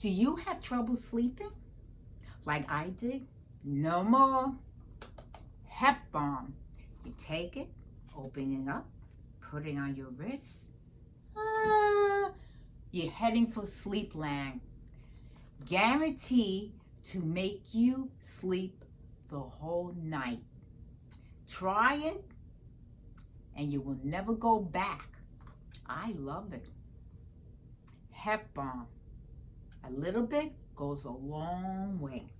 Do you have trouble sleeping? Like I did? No more. Hep balm. You take it, opening up, putting on your wrist. Ah, you're heading for sleep land. Guarantee to make you sleep the whole night. Try it and you will never go back. I love it. Hep balm. A little bit goes a long way.